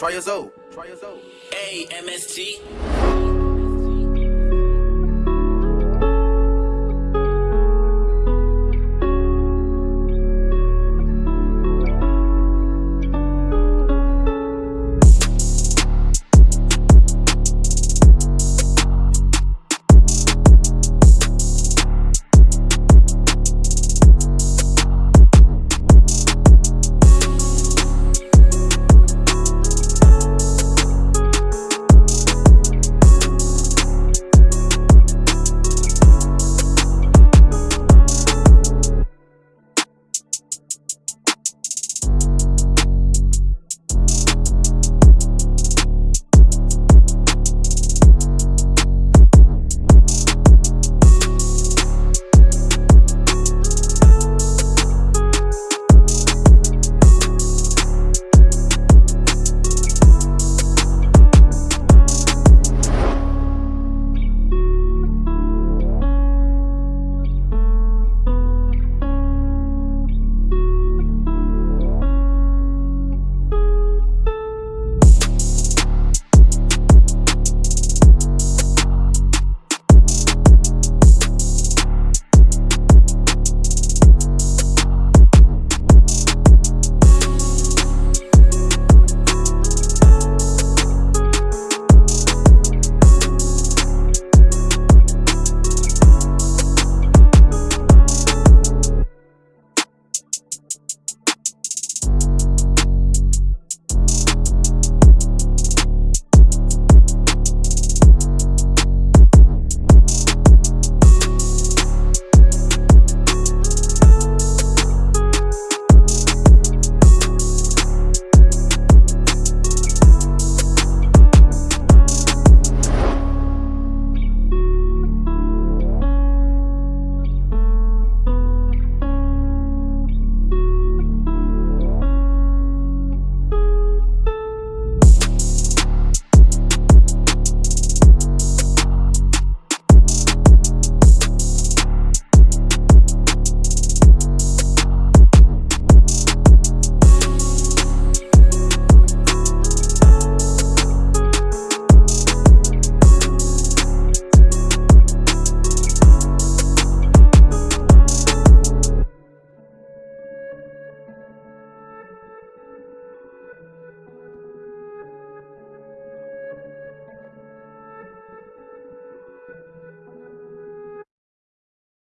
Try your Zoe. Try your Zoe. A M S T.